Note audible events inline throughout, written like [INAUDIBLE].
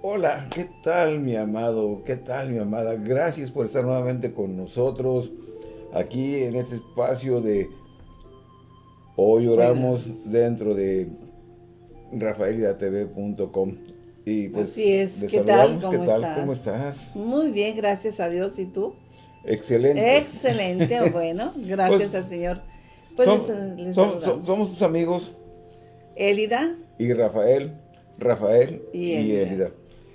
Hola, ¿qué tal mi amado? ¿Qué tal mi amada? Gracias por estar nuevamente con nosotros aquí en este espacio de Hoy Oramos dentro de rafaelidatv.com y pues Así es, ¿qué tal? ¿Qué tal? ¿Cómo estás? Muy bien, gracias a Dios. ¿Y tú? Excelente. Excelente, [LAUGHS] bueno, gracias pues, al Señor. Pues somos tus amigos. Elida. Y Rafael, Rafael y, Elida.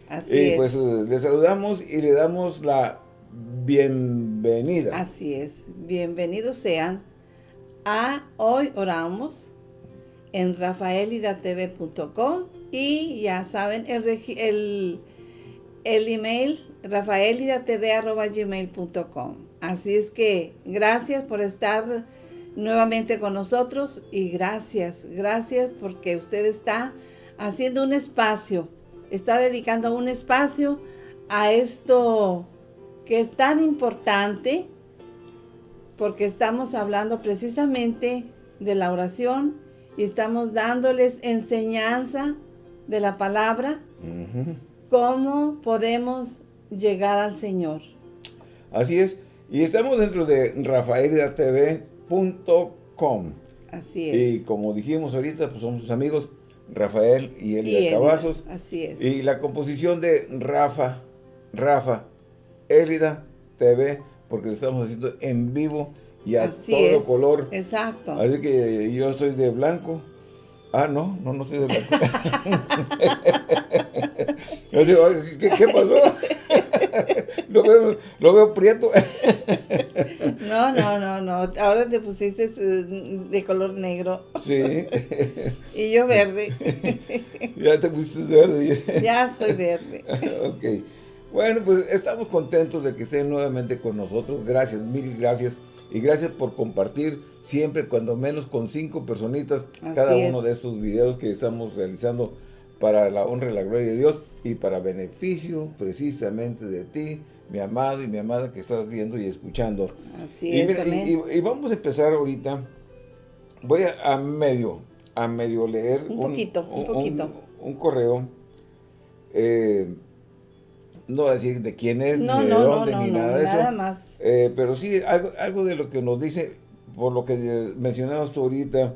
Así y pues eh, le saludamos y le damos la bienvenida. Así es, bienvenidos sean. A Hoy Oramos en rafaelidatv.com y ya saben el, el, el email rafaelidatv.gmail.com Así es que gracias por estar nuevamente con nosotros y gracias, gracias porque usted está haciendo un espacio, está dedicando un espacio a esto que es tan importante porque estamos hablando precisamente de la oración y estamos dándoles enseñanza de la palabra, cómo podemos llegar al Señor. Así es, y estamos dentro de rafaelidatv.com. Así es. Y como dijimos ahorita, pues somos sus amigos Rafael y Elida Cavazos. Así es. Y la composición de Rafa, Rafa, Elida TV, porque lo estamos haciendo en vivo y a todo color. Exacto. Así que yo soy de blanco. Ah, no, no, no soy de blanco. [LAUGHS] ¿qué, pasó? [LAUGHS] lo, veo, lo veo prieto. [LAUGHS] no, no, no, no. Ahora te pusiste eh, de color negro. Sí. [LAUGHS] y yo verde. [LAUGHS] ya te pusiste verde. [LAUGHS] ya estoy verde. ok. Bueno, pues estamos contentos de que estén nuevamente con nosotros. Gracias, mil gracias. Y gracias por compartir siempre, cuando menos con cinco personitas, cada uno de estos videos que estamos realizando para la honra y la gloria de Dios y para beneficio precisamente de ti, mi amado y mi amada que estás viendo y escuchando. Así y, es, y, vamos a empezar ahorita. Voy a, medio, a medio leer un, poquito, un, poquito. un, correo. Eh, no decir de quién es, ni de dónde, ni nada de eso. más. Eh, pero sí, algo, algo de lo que nos dice, por lo que mencionabas tú ahorita,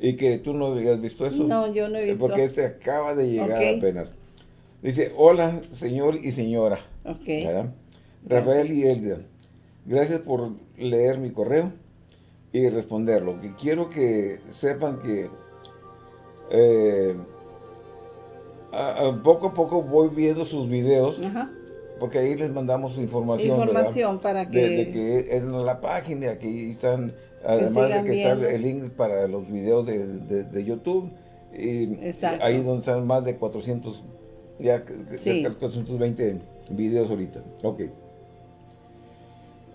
y que tú no habías visto eso. No, yo no he visto. Porque se acaba de llegar apenas. Dice, hola, señor y señora. Ok. Rafael y Elida, gracias por leer mi correo y responderlo. Que quiero que sepan que eh, poco a poco voy viendo sus videos. Porque ahí les mandamos información. Información para que... De, que es la página, aquí están, además de que está el link para los videos de, YouTube. Y ahí donde están más de 400, ya cerca de 420 videos ahorita. Ok.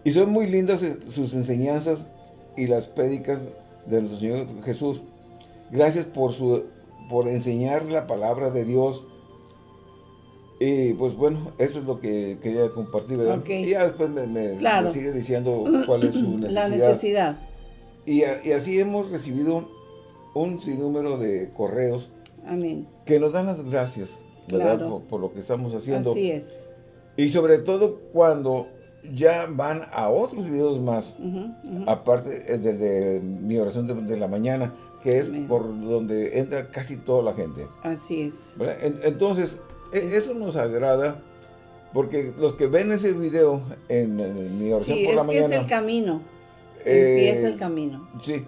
Y son muy lindas eh, sus enseñanzas y las prédicas de nuestro Señor Jesús. Gracias por su por enseñar la palabra de Dios. Y pues bueno, eso es lo que quería compartir, ¿verdad? Y ya después me, sigue diciendo [CLEARS THROAT] cuál es su necesidad. La necesidad. Y, así hemos recibido un sinnúmero de correos. Amén. Que nos dan las gracias, ¿verdad? Por, lo que estamos haciendo. Así es. Y sobre todo cuando ya van a otros videos más, aparte de, mi oración de la mañana, que es por donde entra casi toda la gente. Así es. entonces, e, eso nos agrada porque los que ven ese video en, mi oración por la mañana... Sí, es el camino. Empieza el camino. Sí.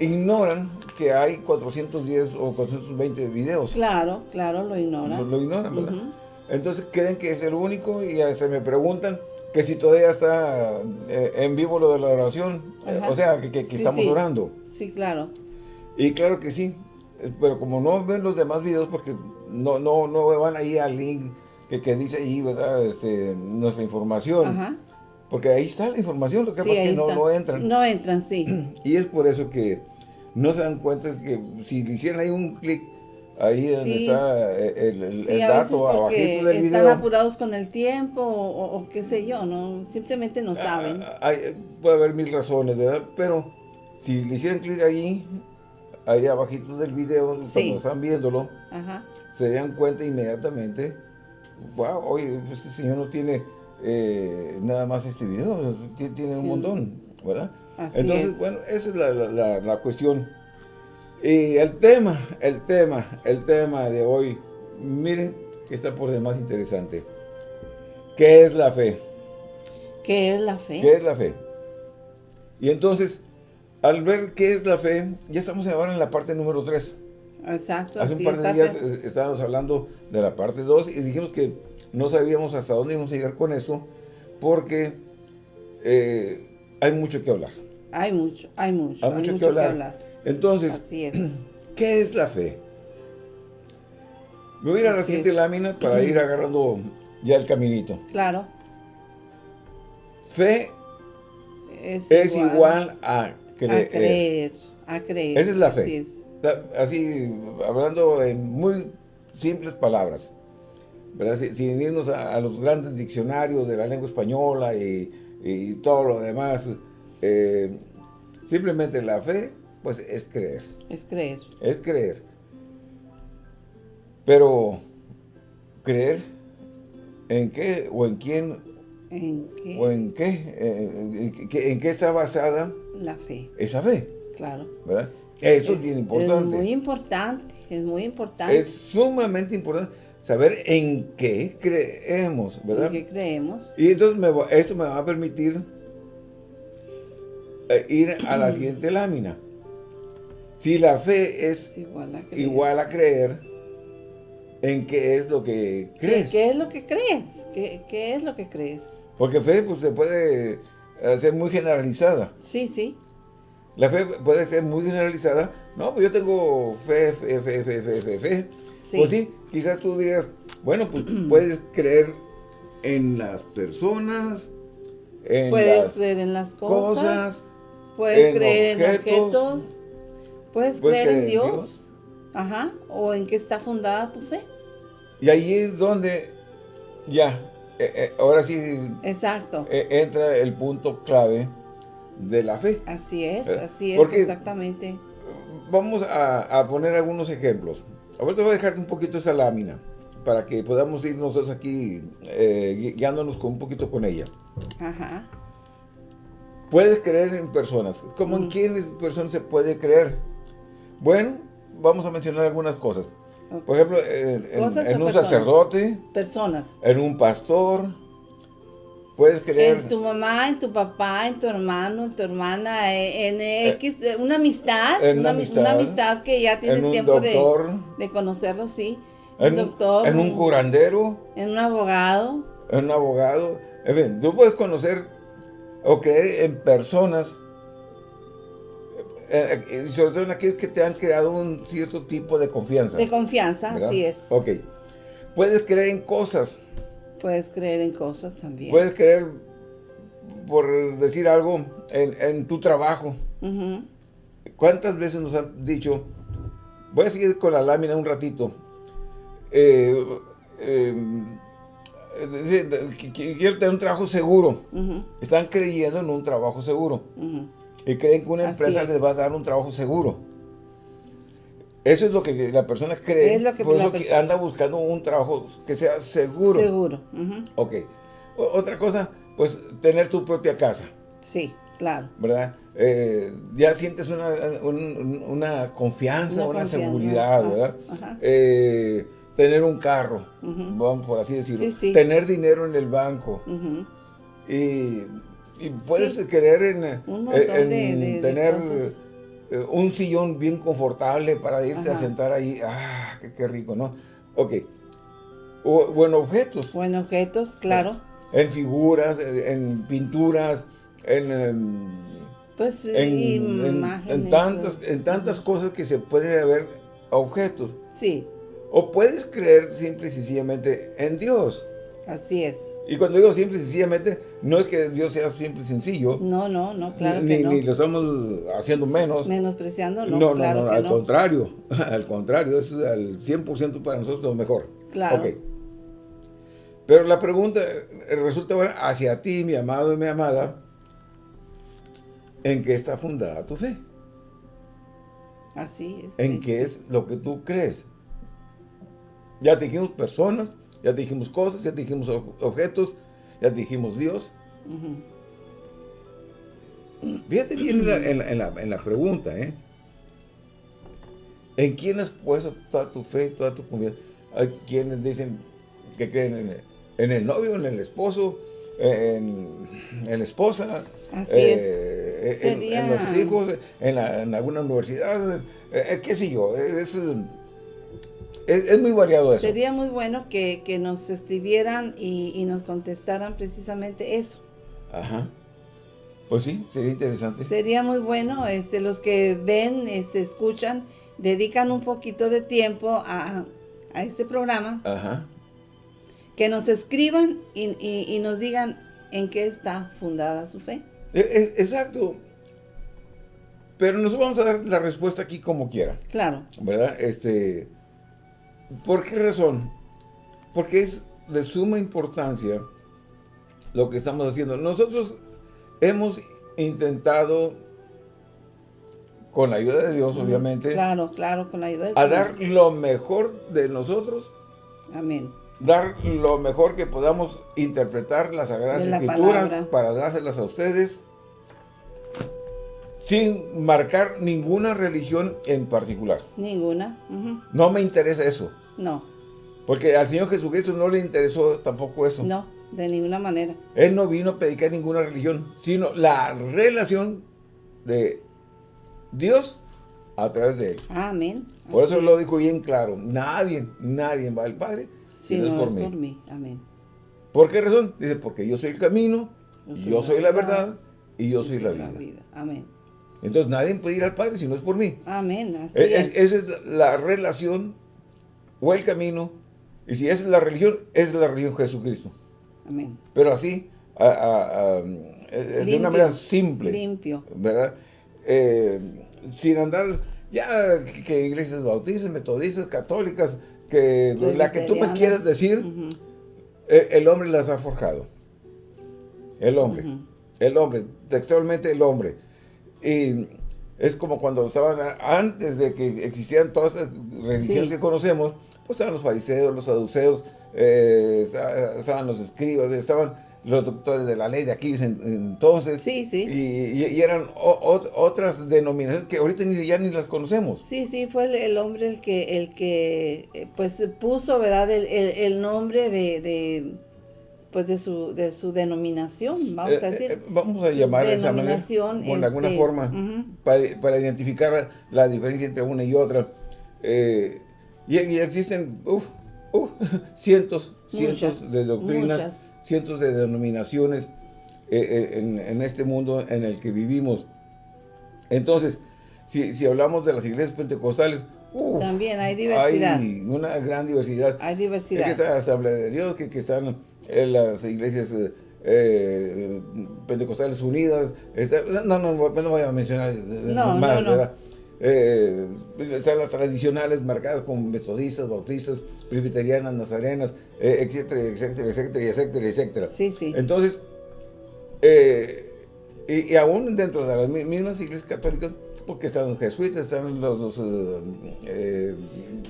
ignoran que hay 410 o 420 videos. Claro, claro, lo ignoran. Lo, ignoran, ¿verdad? Entonces creen que es el único y se me preguntan que si todavía está eh, en vivo lo de la oración, eh, o sea, que, estamos orando. Sí, claro. Y claro que sí, pero como no ven los demás videos, porque no, no, no van ahí al link que, dice ahí, ¿verdad? Este, nuestra información. Porque ahí está la información, lo que pasa es que no, no, entran. No entran, sí. [CLEARS THROAT] Y es por eso que no se dan cuenta que si le hicieran ahí un clic Ahí donde está eh, el, el, dato abajito del video. Están apurados con el tiempo o, qué sé yo, ¿no? Simplemente no ah, saben. hay, puede haber mil razones, ¿verdad? Pero si le hicieran clic ahí, ahí abajito del video, cuando están viéndolo, se dan cuenta inmediatamente, wow, oye, este señor no tiene eh, nada más este video, tiene un montón, ¿verdad? Entonces, bueno, esa es la, cuestión. Y el tema, el tema, el tema de hoy, miren que está por demás interesante. ¿Qué es la fe? ¿Qué es la fe? ¿Qué es la fe? Y entonces, al ver qué es la fe, ya estamos ahora en la parte número 3. Exacto. Hace un par de días eh, estábamos hablando de la parte 2 y dijimos que no sabíamos hasta dónde íbamos a llegar con esto porque eh, hay mucho que hablar. Hay mucho, hay mucho. Hay mucho, que, hablar. Entonces, [CLEARS THROAT] ¿qué es la fe? Me voy a ir a la siguiente lámina para ir agarrando ya el caminito. Claro. Fe es, igual, a, creer. a creer. Esa es la fe. Así, hablando en muy simples palabras. Sin, irnos a, los grandes diccionarios de la lengua española y, todo lo demás. Eh, simplemente la fe, pues es creer. Es creer. Es creer. Pero, ¿creer en qué o en quién ¿En qué? ¿O en qué? Eh, ¿En, qué, está basada? La fe. Esa fe. Claro. ¿Verdad? Eso es, bien importante. Es muy importante, es muy importante. Es sumamente importante saber en qué creemos, ¿verdad? En qué creemos. Y entonces me, esto me va a permitir eh, ir a la siguiente lámina. Si la fe es igual a creer en qué es lo que crees. ¿Qué, es lo que crees? ¿Qué, es lo que crees? Porque fe pues, se puede hacer muy generalizada. Sí, sí. La fe puede ser muy generalizada. No, pues yo tengo fe, fe, fe, fe, fe, fe, fe. Pues sí, quizás tú digas, bueno, pues [CLEARS THROAT] puedes creer en las personas, en puedes creer en las cosas, puedes creer en objetos, puedes, creer, en Dios. Ajá, o en qué está fundada tu fe. Y ahí es donde ya, eh, eh, ahora sí. Exacto. Eh, entra el punto clave de la fe. Así es, así es, exactamente. Vamos a, poner algunos ejemplos. Ahorita voy a dejarte un poquito esa lámina para que podamos ir nosotros aquí guiándonos con un poquito con ella. Ajá. Puedes creer en personas. ¿Cómo en mm. quiénes personas se puede creer? Bueno, vamos a mencionar algunas cosas. Por ejemplo, en, un sacerdote. Personas. En un pastor. Puedes creer... En tu mamá, en tu papá, en tu hermano, en tu hermana, en, eh, X, una amistad. En una, amistad, que ya tienes tiempo de, de, conocerlo, sí. En un doctor. En un curandero. En un abogado. En un abogado. En fin, tú puedes conocer o creer en personas eh, eh, sobre todo en aquellos que te han creado un cierto tipo de confianza. De confianza, así es. Ok. Puedes creer en cosas. Puedes creer en cosas también. Puedes creer, por decir algo, en, tu trabajo. ¿Cuántas veces nos han dicho, voy a seguir con la lámina un ratito, eh, quiero tener un trabajo seguro. Están creyendo en un trabajo seguro y creen que una empresa les va a dar un trabajo seguro. Eso es lo que la persona cree, es lo que por eso que anda buscando un trabajo que sea seguro. Seguro. Ok. otra cosa, pues tener tu propia casa. Sí, claro. ¿Verdad? Eh, ya sientes una, una confianza, una, seguridad, ¿verdad? Eh, tener un carro, vamos por así decirlo. Tener dinero en el banco. Y y puedes querer en, eh, tener eh, un sillón bien confortable para irte a sentar ahí. ¡Ah, qué, rico, ¿no? Ok. O, en objetos. O en objetos, claro. En figuras, en pinturas, en... Em, pues en, en, tantas, en tantas cosas que se pueden ver objetos. Sí. O puedes creer simple y sencillamente en Dios. Así es. Y cuando digo simple y sencillamente, no es que Dios sea simple y sencillo. No, no, no, claro ni, que no. Ni lo estamos haciendo menos. Menospreciando, no, no, claro no, al contrario. [LAUGHS] Al contrario, es al 100% para nosotros lo mejor. Claro. Pero la pregunta eh, resulta bueno, hacia ti, mi amado y mi amada, ¿en qué está fundada tu fe? Así es. En qué es lo que tú crees. Ya te dijimos personas, ya te dijimos cosas, ya te dijimos objetos, ya te dijimos Dios. Fíjate bien en la, pregunta, ¿eh? ¿En quién has puesto toda tu fe, toda tu confianza? Hay quienes dicen que creen en, el novio, en el esposo, en, la esposa, eh, en, los hijos, en, alguna universidad, eh, qué sé yo, es, es, muy variado eso. Sería muy bueno que, nos escribieran y, y, nos contestaran precisamente eso. Ajá. Pues sí, sería interesante. Sería muy bueno, este, los que ven, este, escuchan, dedican un poquito de tiempo a, este programa. Ajá. Que nos escriban y, nos digan en qué está fundada su fe. E, e, exacto. Pero nosotros vamos a dar la respuesta aquí como quiera. Claro. ¿Verdad? Este, ¿Por qué razón? Porque es de suma importancia lo que estamos haciendo. Nosotros Hemos intentado, con la ayuda de Dios, obviamente. Claro, claro, con la ayuda de Dios. A dar lo mejor de nosotros. Amén. Dar lo mejor que podamos interpretar las Sagradas Escrituras para dárselas a ustedes. Sin marcar ninguna religión en particular. Ninguna. No me interesa eso. No. Porque al Señor Jesucristo no le interesó tampoco eso. No. De ninguna manera. Él no vino a predicar ninguna religión, sino la relación de Dios a través de él. Amén. Por eso lo dijo bien claro. Nadie, nadie va al Padre si no, es por, mí. Amén. ¿Por qué razón? Dice, porque yo soy el camino, yo soy, la verdad, y yo soy, la, vida. Amén. Entonces nadie puede ir al Padre si no es por mí. Amén. Así e, es, Esa es la relación o el camino. Y si esa es la religión, es la religión de Jesucristo. Amén. Pero así, eh, de una manera simple. Limpio. ¿Verdad? Eh, sin andar, ya que iglesias bautistas, metodistas, católicas, que la que tú me quieras decir, eh, el, hombre las ha forjado. El hombre. El hombre, textualmente el hombre. Y es como cuando estaban, antes de que existieran todas las religiones que conocemos, pues estaban los fariseos, los saduceos, eh, estaban los escribas, estaban los doctores de la ley de aquí entonces. Sí, sí. Y, eran otras denominaciones que ahorita ni, ya ni las conocemos. Sí, sí, fue el, hombre el que, el que eh, pues puso, ¿verdad? El, nombre de, pues de su, de su denominación, vamos a eh, decir. vamos a llamar de esa manera, alguna este, forma, para, identificar la diferencia entre una y otra. Y, existen, Uh, [LAUGHS] cientos, cientos de doctrinas, cientos de denominaciones eh, eh, en, este mundo en el que vivimos. Entonces, si, hablamos de las iglesias pentecostales, también hay diversidad. Hay una gran diversidad. Hay diversidad. Que está la Asamblea de Dios, que, están en las iglesias eh, pentecostales unidas. no, no, no, voy a mencionar no, más, ¿verdad? Eh, están las tradicionales marcadas como metodistas, bautistas, presbiterianas, nazarenas, eh, etcétera, etcétera, etcétera, etcétera, etcétera. Sí, sí. Entonces, eh, y, aún dentro de las mismas iglesias católicas, porque están los jesuitas, están los... los eh,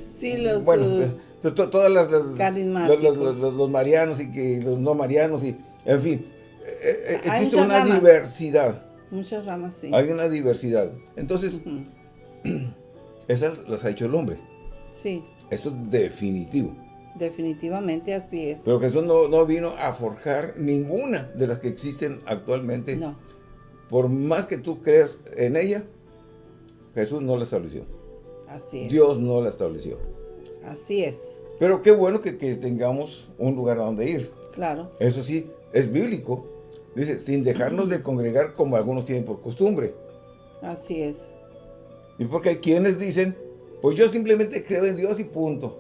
sí, los... Bueno, todas las... los, marianos y que los no marianos y... En fin, existe una diversidad. Muchas ramas, sí. Hay una diversidad. Entonces... [CLEARS THROAT] Esas las ha hecho el hombre. Sí. Eso es definitivo. Definitivamente así es. Pero Jesús no, no vino a forjar ninguna de las que existen actualmente. No. Por más que tú creas en ella, Jesús no la estableció. Así es. Dios no la estableció. Así es. Pero qué bueno que, que tengamos un lugar a donde ir. Claro. Eso sí, es bíblico. Dice, sin dejarnos de congregar como algunos tienen por costumbre. Así es. Y porque hay quienes dicen, pues yo simplemente creo en Dios y punto.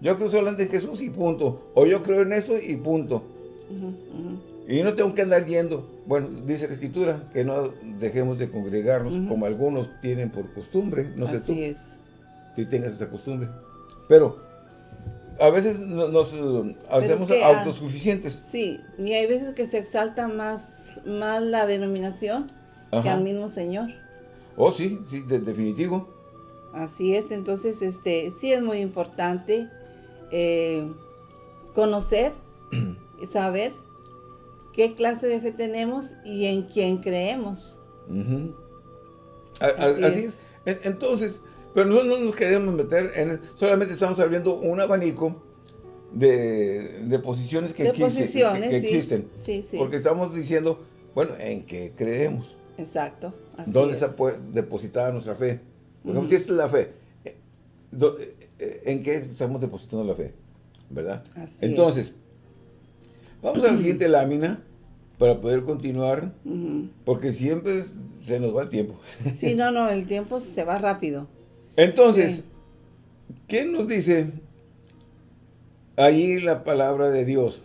Yo creo solamente en Jesús y punto. O yo creo en eso y punto. Y no tengo que andar yendo. Bueno, dice la Escritura que no dejemos de congregarnos como algunos tienen por costumbre. No sé tú. es. Si tengas esa costumbre. Pero a veces nos hacemos autosuficientes. Sí, y hay veces que se exalta más, más la denominación que al mismo Señor. Oh, sí, sí, definitivo. Así es, entonces este sí es muy importante eh, conocer, [CLEARS THROAT] saber qué clase de fe tenemos y en quién creemos. Así, es. Entonces, pero nosotros no nos queremos meter en... Solamente estamos abriendo un abanico de, posiciones que, existen. Porque estamos diciendo, bueno, en qué creemos. Exacto. ¿Dónde está depositada nuestra fe? Porque si esta es la fe, eh, eh, ¿en qué estamos depositando la fe? ¿Verdad? Entonces, vamos a la [CLEARS THROAT] siguiente lámina para poder continuar, porque siempre se nos va el tiempo. [LAUGHS] Sí, no, no, el tiempo se va rápido. Entonces, ¿qué nos dice ahí la palabra de Dios?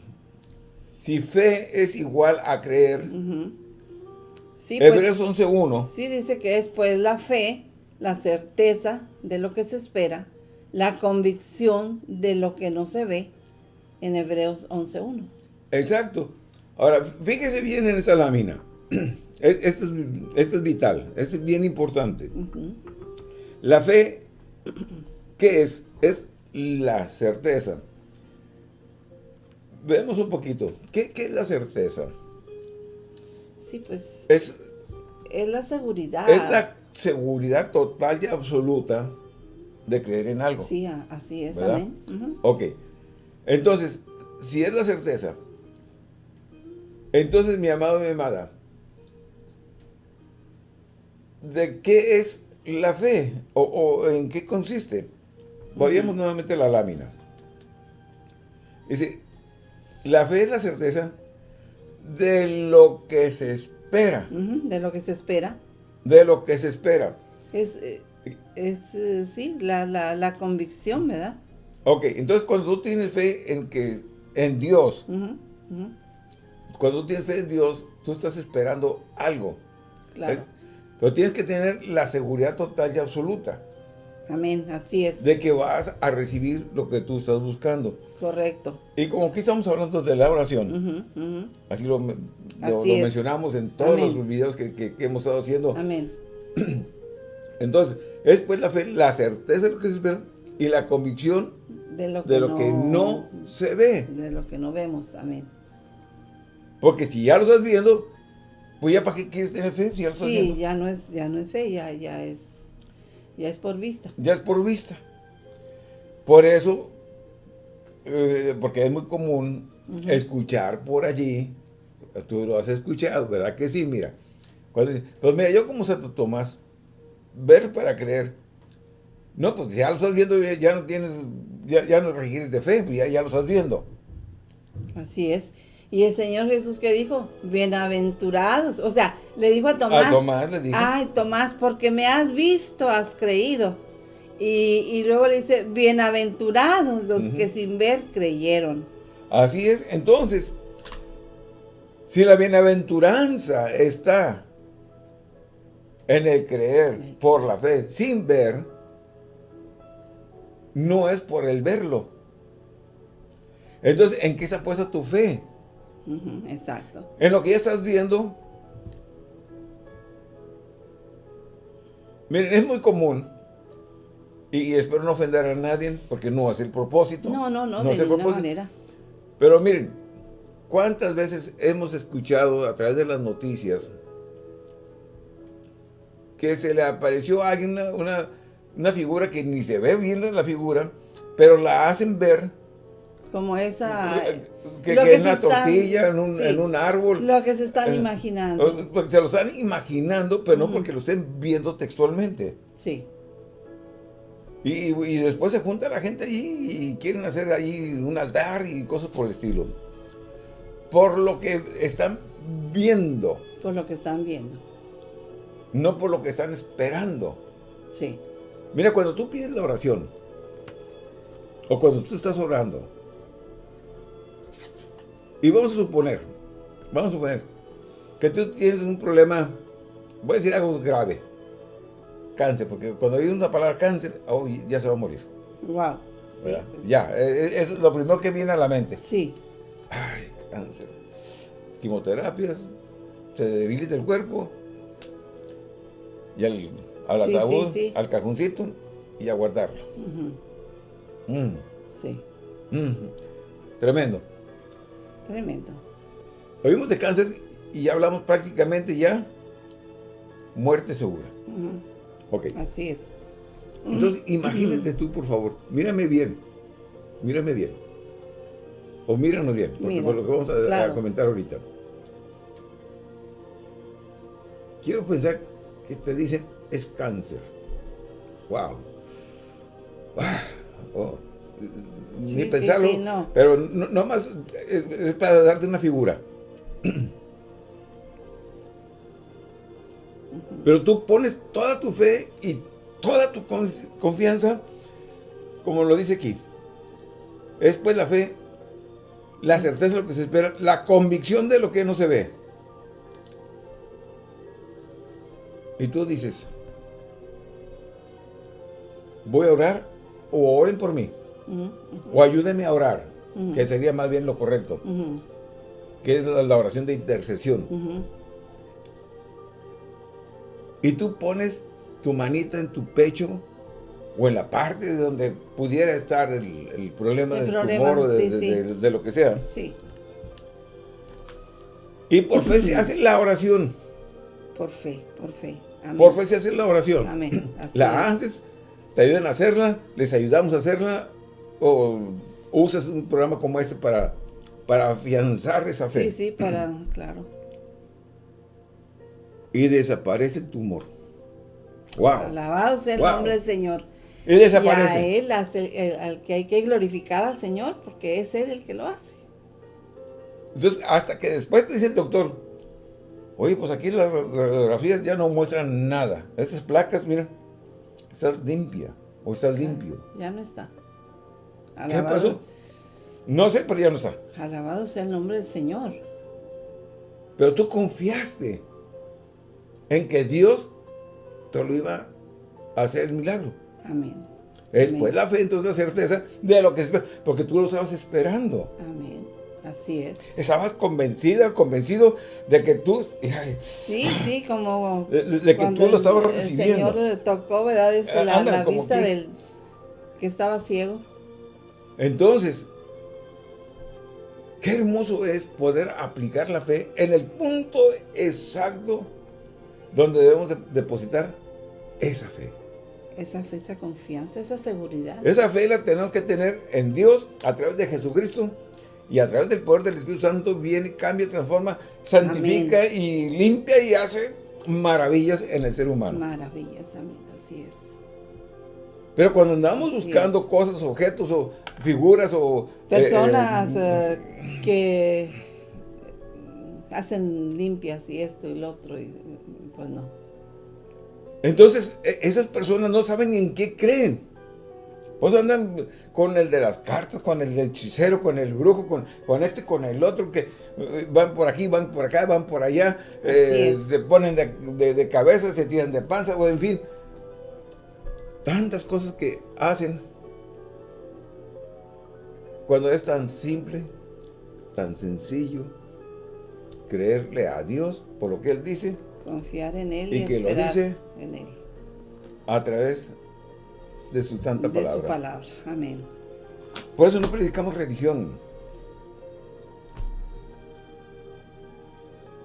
Si fe es igual a creer, sí, Hebreos 11.1. Pues, sí, dice que es pues la fe, la certeza de lo que se espera, la convicción de lo que no se ve, en Hebreos 11.1. Exacto. Ahora, fíjese bien en esa lámina. [CLEARS THROAT] Esto es, vital, esto es bien importante. La fe, [CLEARS THROAT] ¿qué es? Es la certeza. Veamos un poquito. ¿Qué, es la certeza? Sí, pues... Es, es la seguridad. Es la seguridad total y absoluta de creer en algo. Sí, así es, amén. Ok. Entonces, si es la certeza, entonces, mi amado y mi amada, ¿de qué es la fe? ¿O, en qué consiste? Vayamos nuevamente a la lámina. Dice, la fe es la certeza de lo que se espera. de lo que se espera. De lo que se espera. Es, eh, es eh, sí, la, convicción, ¿verdad? Ok, entonces cuando tú tienes fe en que en Dios, cuando tú tienes fe en Dios, tú estás esperando algo. Claro. Pero tienes que tener la seguridad total y absoluta. Amén, así es. De que vas a recibir lo que tú estás buscando. Correcto. Y como aquí estamos hablando de la oración, así lo, mencionamos en todos los videos que, hemos estado haciendo. Amén. [CLEARS THROAT] Entonces, es pues la fe, la certeza de lo que se espera y la convicción de lo que, no, que no se ve. De lo que no vemos, amén. Porque si ya lo estás viendo, pues ya para qué quieres tener fe si ya lo estás sí, ya no es, ya no es fe, ya, ya es, ya es por vista. Ya es por vista. Por eso, eh, porque es muy común escuchar por allí, tú lo has escuchado, ¿verdad que sí? Mira, cuando pues mira, yo como Santo Tomás, ver para creer. No, pues ya lo estás viendo, ya, no tienes, ya, ya no requieres de fe, ya, ya lo estás viendo. Así es. Y el Señor Jesús que dijo, bienaventurados. O sea, le dijo a Tomás. A Tomás le dijo. Ay, Tomás, porque me has visto, has creído. Y, luego le dice, bienaventurados los que sin ver creyeron. Así es. Entonces, si la bienaventuranza está en el creer por la fe, sin ver, no es por el verlo. Entonces, ¿en qué está puesta tu fe? Exacto. En lo que ya estás viendo, miren, es muy común, y, espero no ofender a nadie, porque no es el propósito. No, no, no, de ninguna manera. Pero miren, ¿cuántas veces hemos escuchado a través de las noticias que se le apareció a alguien una, una figura que ni se ve bien la figura, pero la hacen ver como esa... Que, es una tortilla en un, árbol. Lo que se están eh, imaginando. Porque se lo están imaginando, pero no porque lo estén viendo textualmente. Sí. Y, después se junta la gente allí y quieren hacer allí un altar y cosas por el estilo. Por lo que están viendo. Por lo que están viendo. No por lo que están esperando. Sí. Mira, cuando tú pides la oración, o cuando tú estás orando, y vamos a suponer, vamos a suponer, que tú tienes un problema, voy a decir algo grave, cáncer, porque cuando hay una palabra cáncer, oh, ya se va a morir. Wow. Pues ya, e, e, es, lo primero que viene a la mente. Sí. Ay, cáncer. Quimioterapias, se debilita el cuerpo, y al, al ataúd, al cajoncito, y a guardarlo. Mm. Sí. Tremendo. Tremendo. Oímos de cáncer y ya hablamos prácticamente ya muerte segura. Ok. Así es. Entonces, imagínate tú, por favor, mírame bien, mírame bien. O míranos bien, porque por lo que vamos a, comentar ahorita. Quiero pensar que te dicen es cáncer. Wow. Oh. Ni pensarlo. Pero no, más es, para darte una figura. Pero tú pones toda tu fe y toda tu confianza, como lo dice aquí. Es pues la fe, la certeza de lo que se espera, la convicción de lo que no se ve. Y tú dices, voy a orar o oren por mí. O ayúdenme a orar, que sería más bien lo correcto. Que es la, oración de intercesión. Y tú pones tu manita en tu pecho o en la parte de donde pudiera estar el, problema del tumor o de, lo que sea. Sí. Y por fe se [LAUGHS] hace la oración. Por fe, por fe. Por fe se hace la oración. Amén. [CLEARS THROAT] la haces, te ayudan a hacerla, les ayudamos a hacerla, o usas un programa como este para, para afianzar esa fe. Sí, sí, para, claro. Y desaparece el tumor. Wow. Alabado sea el nombre del Señor. Y desaparece. Y a Él, al que hay que glorificar al Señor, porque es Él el que lo hace. Entonces, hasta que después te dice el doctor, oye, pues aquí las radiografías ya no muestran nada. Estas placas, mira, estás limpia, o estás limpio. Ya no está. ¿Qué pasó? No sé, pero ya no está. Alabado sea el nombre del Señor. Pero tú confiaste en que Dios te lo iba a hacer el milagro. Amén. Después la fe, entonces la certeza de lo que es, porque tú lo estabas esperando. Amén. Así es. Estabas convencida, convencido de que tú... sí, sí, como... De, que tú lo estabas recibiendo. El Señor tocó, ¿verdad? Este, la, la vista del que estaba ciego. Entonces, qué hermoso es poder aplicar la fe en el punto exacto donde debemos depositar esa fe. Esa fe, esa confianza, esa seguridad. Esa fe la tenemos que tener en Dios a través de Jesucristo y a través del poder del Espíritu Santo viene, cambia, transforma, santifica y limpia y hace maravillas en el ser humano. Maravillas, amén, así es. Pero cuando andamos buscando cosas, objetos o figuras o... Eh, Personas eh, eh, que hacen limpias y esto y lo otro, y pues no. Entonces, e, esas personas no saben ni en qué creen. Pues andan con el de las cartas, con el del hechicero, con el brujo, con, con este, con el otro, que van por aquí, van por acá, van por allá, se ponen de, de cabeza, se tiran de panza, o en fin tantas cosas que hacen cuando es tan simple, tan sencillo, creerle a Dios por lo que Él dice. Confiar en Él y, que lo dice en Él. A través de su santa palabra. De su palabra, amén. Por eso no predicamos religión.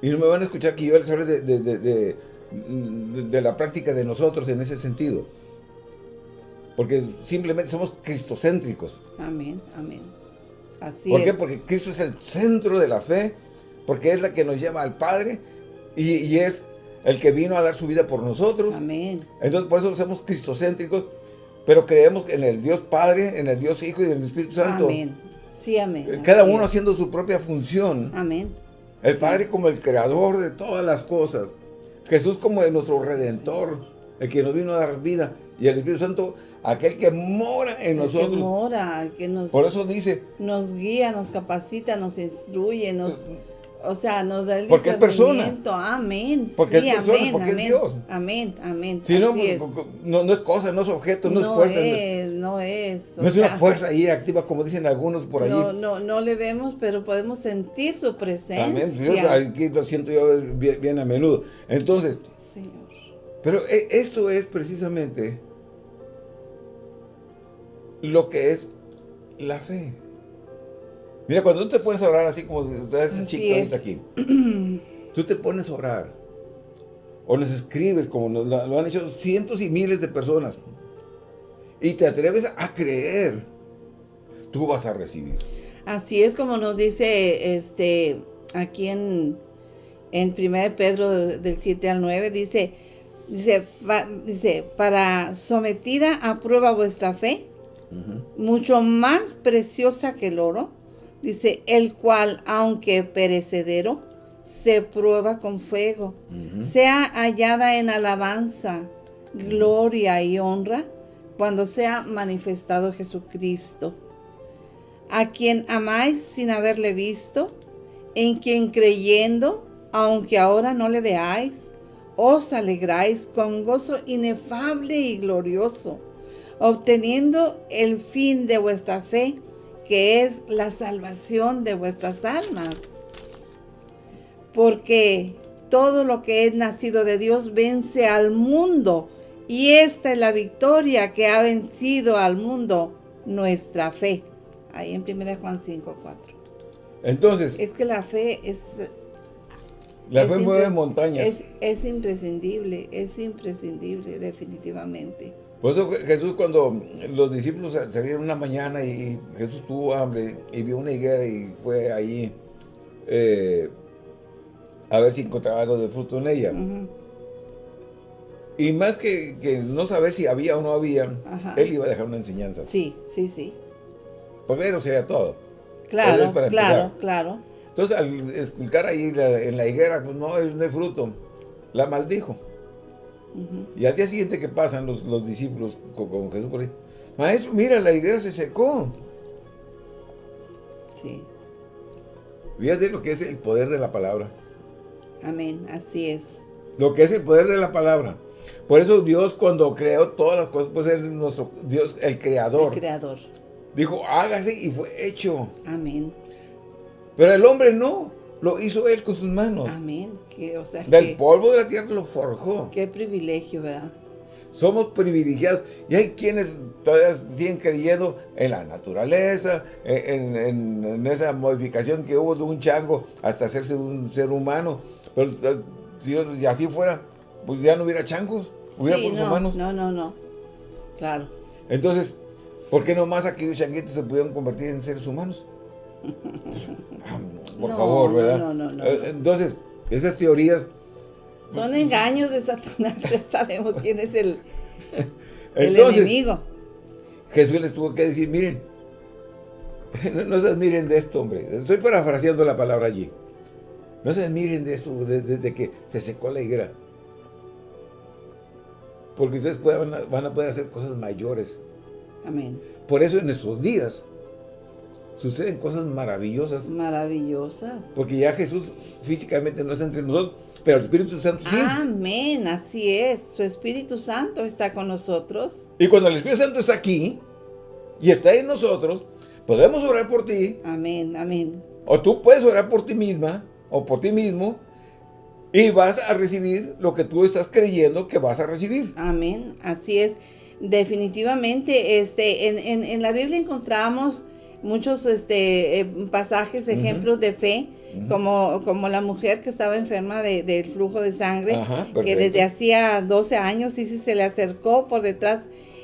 Y no me van a escuchar que yo les hable de, de la práctica de nosotros en ese sentido. Porque simplemente somos cristocéntricos. Amén, amén. Así ¿Por qué? Porque Cristo es el centro de la fe, porque es la que nos lleva al Padre y, es el que vino a dar su vida por nosotros. Amén. Entonces por eso somos cristocéntricos, pero creemos en el Dios Padre, en el Dios Hijo y en el Espíritu Santo. Amén. Sí, amén. Eh, cada uno haciendo su propia función. Amén. El Padre como el creador de todas las cosas. Jesús como nuestro Redentor, el que nos vino a dar vida. Y el Espíritu Santo aquel que mora en nosotros. Que mora, que nos... Por eso dice... Nos guía, nos capacita, nos instruye, nos... O sea, nos da el porque es persona. Amén. Porque es persona, porque es Dios. Amén, amén. Si no, no, es cosa, no es objeto, no, es fuerza. Es, no es. No es una fuerza ahí activa, como dicen algunos por ahí. No, no, no le vemos, pero podemos sentir su presencia. Amén. Yo, aquí lo siento yo bien, bien a menudo. Entonces, Señor. Pero eh, esto es precisamente lo que es la fe. Mira, cuando tú te pones a orar así como ese chico aquí, [CLEARS THROAT] tú te pones a orar, o les escribes como lo han hecho cientos y miles de personas, y te atreves a creer, tú vas a recibir. Así es como nos dice este aquí en, en 1 Pedro del 7 al 9, dice, dice, dice, para sometida a prueba vuestra fe, mucho más preciosa que el oro, dice, el cual, aunque perecedero, se prueba con fuego, sea hallada en alabanza, gloria y honra, cuando sea manifestado Jesucristo, a quien amáis sin haberle visto, en quien creyendo, aunque ahora no le veáis, os alegráis con gozo inefable y glorioso, obteniendo el fin de vuestra fe, que es la salvación de vuestras almas. Porque todo lo que es nacido de Dios vence al mundo, y esta es la victoria que ha vencido al mundo, nuestra fe. Ahí en 1 Juan 5, 4. Entonces. Es que la fe es... La fe mueve montañas. Es, es, imprescindible, es imprescindible, definitivamente. Por eso Jesús cuando los discípulos salieron una mañana y Jesús tuvo hambre y vio una higuera y fue ahí eh, a ver si encontraba algo de fruto en ella. Y más que, que, no saber si había o no había, él iba a dejar una enseñanza. Sí, sí, sí. Porque él no sabía todo. Claro, claro, claro. Entonces, al esculcar ahí en la higuera, pues no, no hay fruto. La maldijo. Y al día siguiente que pasan los, los discípulos con, Jesús por ahí, maestro, mira, la higuera se secó. Sí. Fíjate lo que es el poder de la palabra. Amén, así es. Lo que es el poder de la palabra. Por eso Dios cuando creó todas las cosas, pues es nuestro Dios, el creador. El creador. Dijo, hágase y fue hecho. Amén. Pero el hombre no, lo hizo él con sus manos. Amén. o sea, Del polvo de la tierra lo forjó. Qué privilegio, ¿verdad? Somos privilegiados. Y hay quienes todavía siguen creyendo en la naturaleza, en, esa modificación que hubo de un chango hasta hacerse un ser humano. Pero eh, si, así fuera, pues ya no hubiera changos, hubiera sí, no, humanos. No, no, no. Claro. Entonces, ¿Por qué nomás aquellos changuitos se pudieron convertir en seres humanos? [LAUGHS] Por favor, ¿verdad? No, no, no, eh, Entonces, esas teorías... Son engaños de Satanás, [LAUGHS] ya sabemos quién es el, el enemigo. Jesús les tuvo que decir, miren, [LAUGHS] no, se admiren de esto, hombre. Estoy parafraseando la palabra allí. No se admiren de esto, de, que se secó la higuera. Porque ustedes van a poder hacer cosas mayores Amén. Por eso en nuestros días suceden cosas maravillosas. Maravillosas. Porque ya Jesús físicamente no está entre nosotros, pero el Espíritu Santo sí. Amén, así es. Su Espíritu Santo está con nosotros. Y cuando el Espíritu Santo está aquí y está en nosotros, podemos orar por ti. Amén, amén. O tú puedes orar por ti misma o por ti mismo y vas a recibir lo que tú estás creyendo que vas a recibir. Amén, así es. Definitivamente, este, en, en, la Biblia encontramos muchos este, eh, pasajes, ejemplos de fe, como, como la mujer que estaba enferma del de, flujo de sangre, que desde hacía 12 años sí, se le acercó por detrás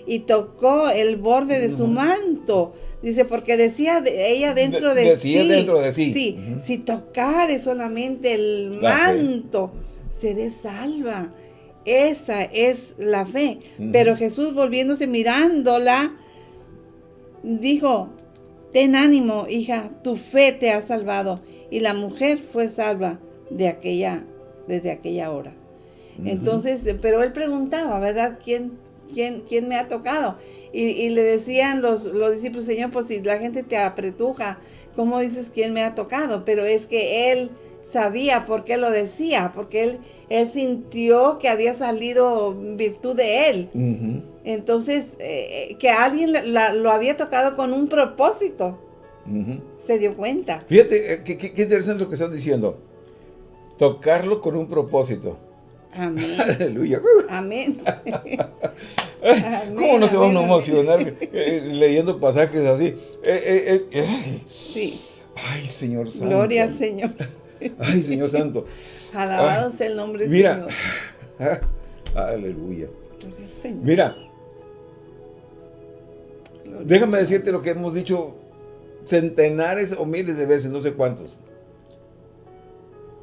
y tocó el borde de su manto. Dice, porque decía ella dentro de, sí. dentro de sí. Sí, si tocare solamente el manto, seré salva. Esa es la fe. Pero Jesús volviéndose mirándola, dijo, ten ánimo, hija, tu fe te ha salvado. Y la mujer fue salva de aquella, desde aquella hora. Entonces, pero él preguntaba, ¿verdad? ¿Quién, quién, quién me ha tocado? Y, le decían los, los discípulos, Señor, pues si la gente te apretuja, ¿cómo dices quién me ha tocado? Pero es que él sabía por qué lo decía, porque él él sintió que había salido virtud de él. Entonces, eh, eh, que alguien lo había tocado con un propósito. Se dio cuenta. Fíjate, eh, qué, interesante lo que están diciendo. Tocarlo con un propósito. Amén. [LAUGHS] Aleluya. [LAUGHS] Amén. ¿Cómo no se va a emocionar eh, leyendo pasajes así? Sí. Ay, Señor Santo. Gloria al Señor. Ay, Señor Santo. Alabado sea el nombre del Señor. [LAUGHS] Aleluya. Mira. déjame decirte lo que hemos dicho centenares o miles de veces, no sé cuántos.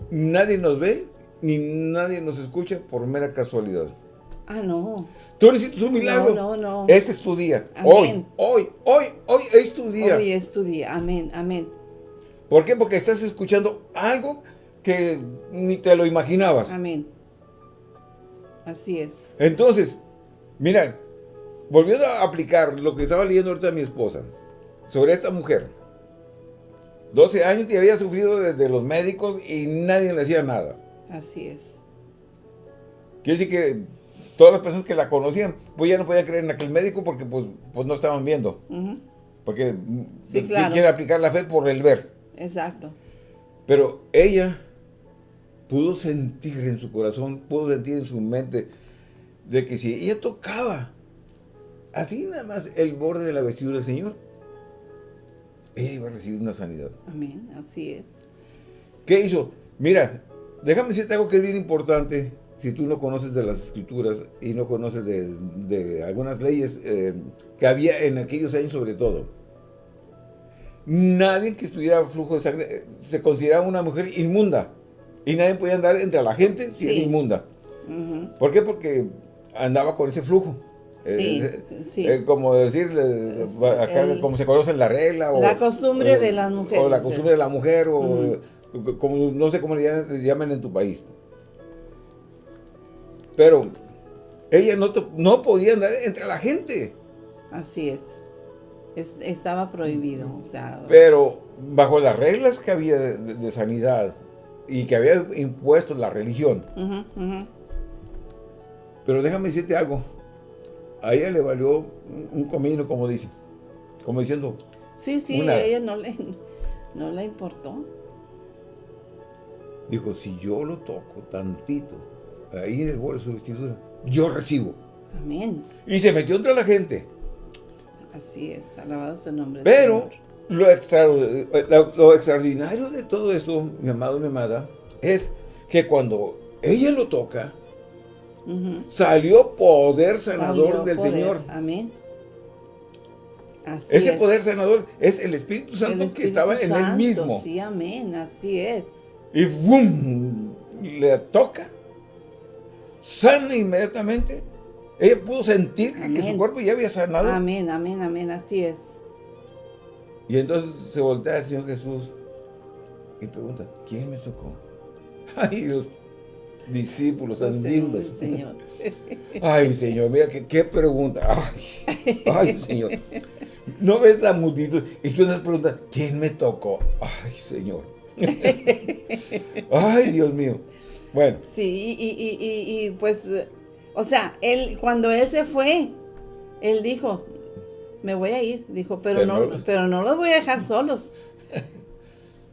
Nadie nos ve ni nadie nos escucha por mera casualidad. Ah, no. Tú necesitas un milagro. No, no, no. Ese es tu día. Hoy, hoy, hoy, hoy es tu día. Hoy es tu día. Amén, amén. ¿Por qué? Porque estás escuchando algo que ni te lo imaginabas. Amén. Así es. Entonces, mira, volviendo a aplicar lo que estaba leyendo ahorita mi esposa sobre esta mujer. 12 años y había sufrido desde los médicos y nadie le hacía nada. Así es. Quiere decir que todas las personas que la conocían, pues ya no podían creer en aquel médico porque pues, pues no estaban viendo. Porque sí, claro. quiere aplicar la fe por el ver. Exacto. Pero ella pudo sentir en su corazón, pudo sentir en su mente de que si ella tocaba así nada más el borde de la vestidura del Señor, ella iba a recibir una sanidad. Amén, así es. ¿Qué hizo? Mira, déjame decirte algo que es bien importante si tú no conoces de las escrituras y no conoces de, algunas leyes eh, que había en aquellos años sobre todo. Nadie que estuviera flujo de sangre eh, se consideraba una mujer inmunda. Y nadie podía andar entre la gente si era inmunda. ¿Por qué? Porque andaba con ese flujo. Sí, sí. como decir, como se conoce la regla. O, la costumbre de las mujeres. O la costumbre de la mujer, o como, no sé cómo le llaman, en tu país. Pero ella no, no podía andar entre la gente. Así es. estaba prohibido. Pero bajo las reglas que había de, sanidad y que había impuesto la religión. Pero déjame decirte algo. A ella le valió un comino, como dice. Como diciendo. Sí, sí, a ella no le, [LAUGHS] no le importó. Dijo, si yo lo toco tantito, ahí en el borde de su vestidura, yo recibo. Amén. Y se metió entre la gente. Así es, alabado sea el nombre Pero lo, lo, extraordinario de todo esto, mi amado y mi amada, es que cuando ella lo toca, salió poder sanador del Señor. Amén. Ese poder sanador es el Espíritu Santo que estaba en él mismo. Sí, amén, así es y ¡bum! le toca, sana inmediatamente. Ella pudo sentir que, su cuerpo ya había sanado. Amén, amén, amén, así es. Y entonces se voltea al Señor Jesús y pregunta, ¿quién me tocó? [LAUGHS] Ay, los discípulos andinos. Señor. [LAUGHS] Ay, Señor, mira qué, pregunta. Ay, ay, Señor. ¿No ves la multitud? Y tú te preguntas, ¿quién me tocó? Ay, Señor. [LAUGHS] Ay, Dios mío. Bueno. Sí, y, pues, o sea, él, cuando él se fue, él dijo, me voy a ir, dijo, pero, no, pero no los voy a dejar solos.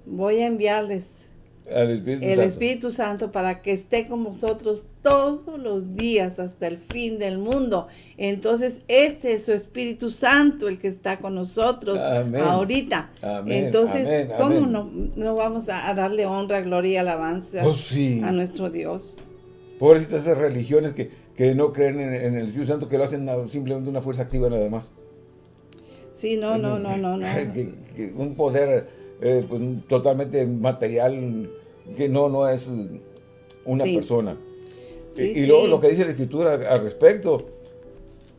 Voy a enviarles el Espíritu Santo para que esté con vosotros todos los días hasta el fin del mundo. Entonces, ese es su Espíritu Santo el que está con nosotros ahorita. Entonces, ¿cómo No, vamos a, darle honra, gloria y alabanza oh, a nuestro Dios? Pobrecitas esas religiones que, no creen en, el Espíritu Santo, que lo hacen simplemente una fuerza activa nada más. Sí, no, no, no, no, no. [LAUGHS] un poder eh, pues, totalmente material que no, no es una persona. y, luego lo que dice la Escritura al respecto,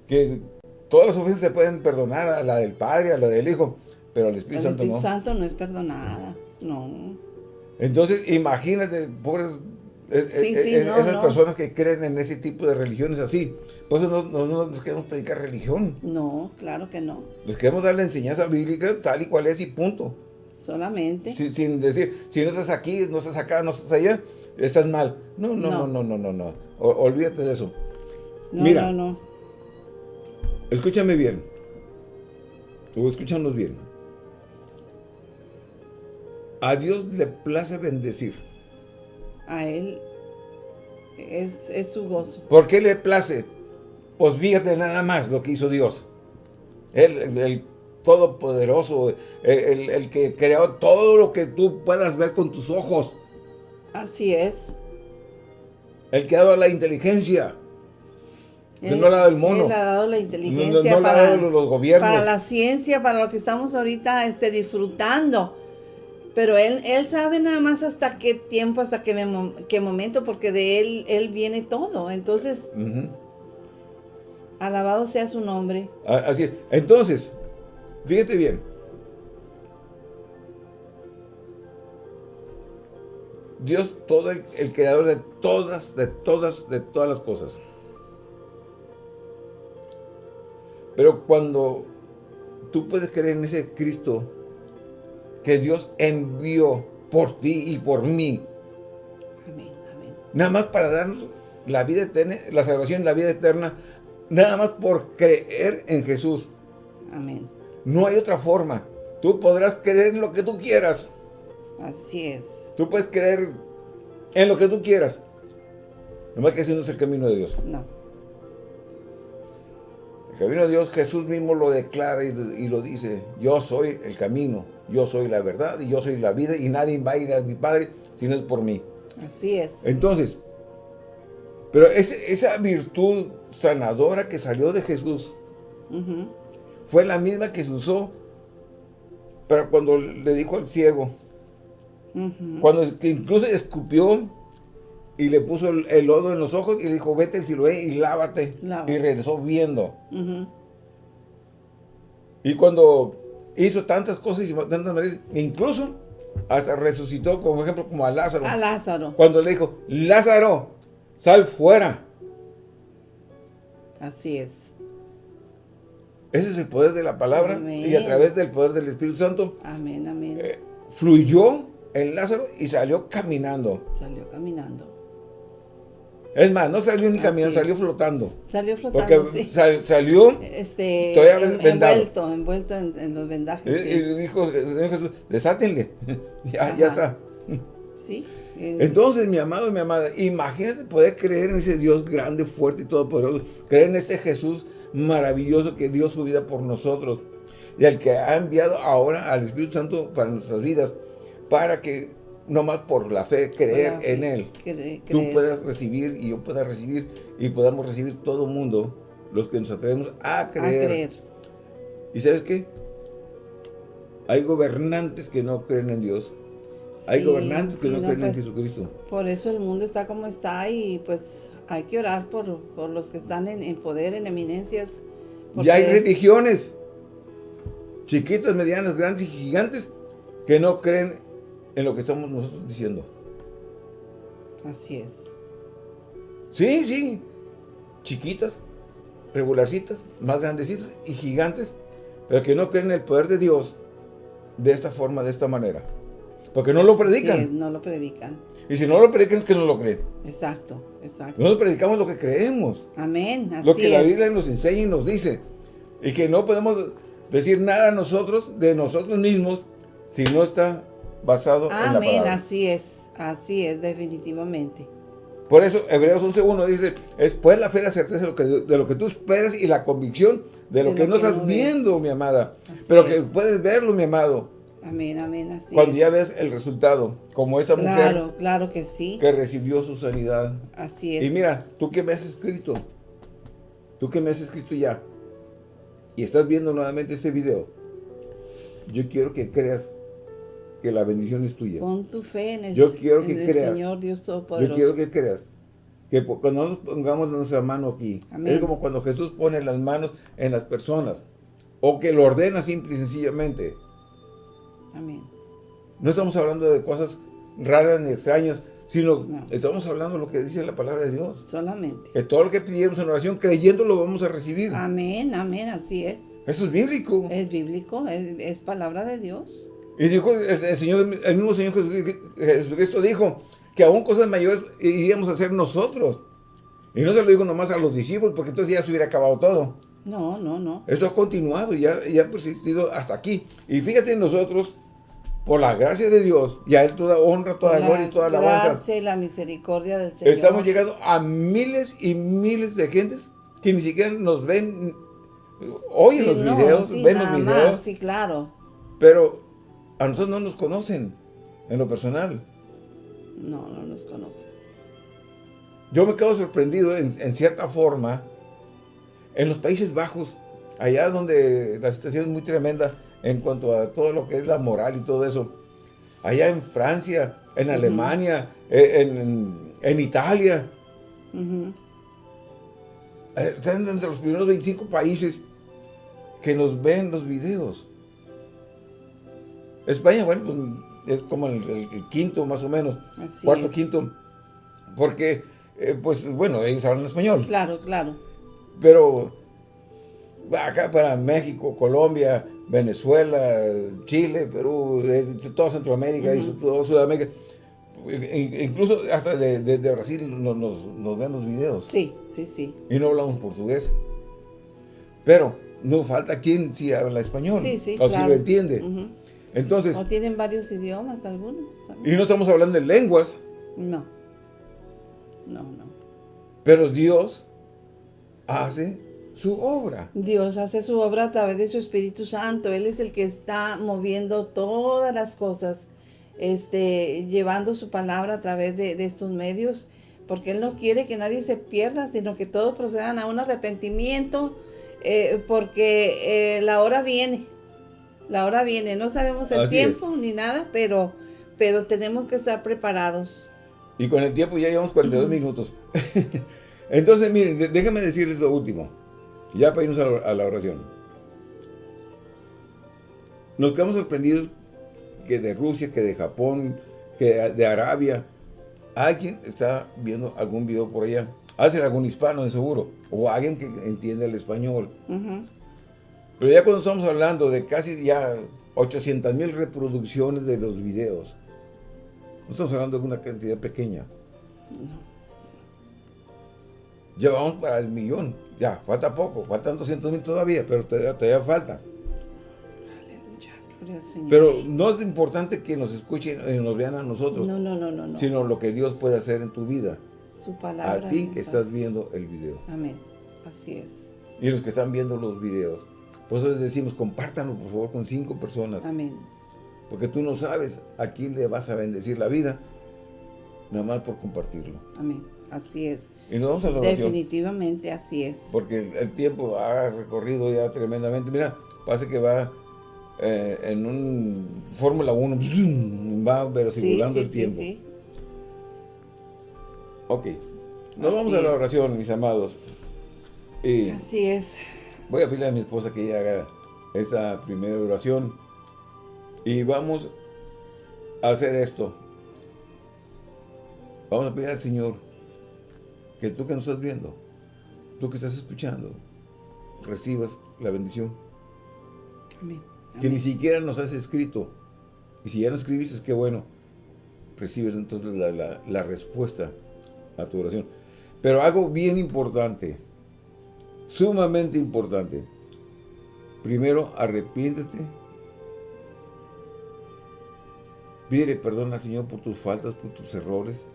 que todas las ofensas se pueden perdonar a la del Padre, a la del Hijo, pero al Espíritu Santo no. El Espíritu Santo no es perdonada, no. Entonces, imagínate, pobres eh, eh, eh, esas personas que creen en ese tipo de religiones así. Pues no, no, nos queremos predicar religión. No, claro que no. Les queremos dar la enseñanza bíblica tal y cual es y punto. Solamente. sin decir, si no estás aquí, no estás acá, no estás allá, estás mal. No, no, no, no, no, no, no. olvídate de eso. No, Mira, no, no. Escúchame bien. O escúchanos bien. A Dios le place bendecir. A Él es, es su gozo. ¿Por qué le place? Pues fíjate nada más lo que hizo Dios. Él, el, todopoderoso, el, el, que creó todo lo que tú puedas ver con tus ojos. Así es. El que ha dado la inteligencia. Él, no ha dado el mono. Él ha dado la inteligencia no, para, los gobiernos. Para la ciencia, para lo que estamos ahorita este, disfrutando. Pero él, él sabe nada más hasta qué tiempo, hasta qué, qué momento, porque de él, él viene todo. Entonces, alabado sea su nombre. Así es. Entonces, fíjate bien. Dios, todo el, el creador de todas, de todas, de todas las cosas. Pero cuando tú puedes creer en ese Cristo que Dios envió por ti y por mí. Amén, amén. Nada más para darnos la vida eterna, la salvación, la vida eterna, nada más por creer en Jesús. Amén. No hay otra forma. Tú podrás creer en lo que tú quieras. Así es. Tú puedes creer en lo que tú quieras. No más que ese no es el camino de Dios. No. El camino de Dios, Jesús mismo lo declara y lo dice. Yo soy el camino, yo soy la verdad y yo soy la vida y nadie va a ir a mi Padre si no es por mí. Así es. Entonces, pero esa virtud sanadora que salió de Jesús fue la misma que se usó pero cuando le dijo al ciego, cuando incluso escupió y le puso el, lodo en los ojos y le dijo, vete el Siloé y lávate. Y regresó viendo. Y cuando hizo tantas cosas y tantas maneras, incluso hasta resucitó, como ejemplo, como a Lázaro. A Lázaro. Cuando le dijo, Lázaro, sal fuera. Así es. Ese es el poder de la palabra y a través del poder del Espíritu Santo. Amén, amén. Eh, fluyó en Lázaro y salió caminando. Salió caminando. Es más, no salió ni caminando, salió flotando. Salió flotando, [LAUGHS] Porque salió este, envuelto, envuelto en, los vendajes. Y, dijo, Señor Jesús, desátenle. [LAUGHS] ya, ya está. Sí. [LAUGHS] Entonces, mi amado y mi amada, imagínate poder creer en ese Dios grande, fuerte y todopoderoso. Creer en este Jesús maravilloso que dio su vida por nosotros. Y al que ha enviado ahora al Espíritu Santo para nuestras vidas. Para que no más por la fe, creer en Él. Tú puedas recibir y yo pueda recibir y podamos recibir todo mundo, los que nos atrevemos a creer. ¿Y sabes qué? Hay gobernantes que no creen en Dios. Hay gobernantes que no, creen en pues, Jesucristo. Por eso el mundo está como está y pues hay que orar por, los que están en, poder, en eminencias. Ya hay religiones, chiquitas, medianas, grandes y gigantes, que no creen en lo que estamos nosotros diciendo. Así es. Sí, sí. Chiquitas, regularcitas, más grandecitas y gigantes, pero que no creen en el poder de Dios de esta forma, de esta manera. Porque no lo predican. no lo predican. Y si no lo predican es que no lo creen. Exacto, exacto. Nosotros predicamos lo que creemos. Amén, así Lo que la Biblia nos enseña y nos dice. Y que no podemos decir nada nosotros, de nosotros mismos, si no está basado en la palabra. Amén, así es, así es, definitivamente. Por eso, Hebreos 11.1 dice, es pues la fe la certeza de lo, que, de lo que tú esperas y la convicción de lo, que, no estás viendo, mi amada. pero que puedes verlo, mi amado. Amén, amén, así Cuando ya ves el resultado, como esa mujer. Claro, claro que sí. Que recibió su sanidad. Así es. Y mira, tú que me has escrito, tú que me has escrito ya, y estás viendo nuevamente este video, yo quiero que creas que la bendición es tuya. Pon tu fe en el, Yo quiero que creas, Señor Dios Todopoderoso. Yo quiero que creas que cuando nos pongamos nuestra mano aquí, es como cuando Jesús pone las manos en las personas, o que lo ordena simple y sencillamente. Amén. No estamos hablando de cosas raras ni extrañas, sino estamos hablando de lo que dice la palabra de Dios. Solamente. Que todo lo que pidamos en oración, creyendo, lo vamos a recibir. Amén, amén, así es. Eso es bíblico. Es bíblico, es palabra de Dios. Y dijo el, Señor, el mismo Señor Jesucristo dijo que aún cosas mayores iríamos a hacer nosotros. Y no se lo dijo nomás a los discípulos, porque entonces ya se hubiera acabado todo. No, no, no. Esto ha continuado y ya ha persistido hasta aquí. Y fíjate nosotros, por la gracia de Dios, y a Él toda honra, toda gloria y toda alabanza. La gracia y la misericordia del Señor. Estamos llegando a miles y miles de gentes que ni siquiera nos ven, oyen los videos, ven los videos. sí, claro. Pero a nosotros no nos conocen en lo personal. No, no nos conocen. Yo me quedo sorprendido en, cierta forma en los Países Bajos, allá donde la situación es muy tremenda en cuanto a todo lo que es la moral y todo eso. Allá en Francia, en Alemania, eh, en, Italia. Eh, están entre los primeros 25 países que nos ven los videos. España, bueno, pues es como el, quinto más o menos, cuarto, quinto, porque, eh, pues bueno, ellos hablan español. Claro, claro. Pero acá para México, Colombia, Venezuela, Chile, Perú, toda Centroamérica y toda Sudamérica, incluso hasta de, Brasil nos, nos, ven los videos. Sí, sí, sí. Y no hablamos portugués. Pero no falta quien sí habla español. Sí, sí, o si lo entiende. Entonces... O tienen varios idiomas algunos. Y no estamos hablando de lenguas. No. No, no. Pero Dios hace su obra. Dios hace su obra a través de su Espíritu Santo. Él es el que está moviendo todas las cosas, este, llevando su palabra a través de, estos medios, porque Él no quiere que nadie se pierda, sino que todos procedan a un arrepentimiento, eh, porque eh, la hora viene. La hora viene. No sabemos el tiempo ni nada, pero, pero tenemos que estar preparados. Y con el tiempo ya llevamos 42 minutos. [LAUGHS] Entonces, miren, déjenme decirles lo último. Ya para irnos a la, oración. Nos quedamos sorprendidos que de Rusia, que de Japón, que de Arabia, alguien está viendo algún video por allá. Hace algún hispano de seguro, o alguien que entiende el español. Pero ya cuando estamos hablando de casi ya 800 mil reproducciones de los videos, no estamos hablando de una cantidad pequeña. Llevamos para el millón. Ya, falta poco, faltan 200 mil todavía, pero todavía, falta. Pero no es importante que nos escuchen y nos vean a nosotros. No, no, no, no, Sino lo que Dios puede hacer en tu vida. Su palabra. A ti que estás viendo el video. Amén. Así es. Y los que están viendo los videos. Por eso les decimos, compártanlo por favor con cinco personas. Amén. Porque tú no sabes a quién le vas a bendecir la vida, nada más por compartirlo. Amén. Así es. Y nos vamos a la oración. Definitivamente así es. Porque el, tiempo ha recorrido ya tremendamente. Mira, parece que va eh, en un Fórmula 1, [LAUGHS] va verosimulando sí, sí, el tiempo. Sí, sí. Ok. Nos vamos a la oración, mis amados. así es. Voy a pedirle a mi esposa que ella haga esta primera oración. Y vamos a hacer esto. Vamos a pedir al Señor que tú que nos estás viendo, tú que estás escuchando, recibas la bendición. Amén. Que ni siquiera nos has escrito. Y si ya no escribiste, qué bueno. Recibes entonces la, respuesta a tu oración. Pero algo bien importante, sumamente importante. Primero, arrepiéntete. Pide perdón al Señor por tus faltas, por tus errores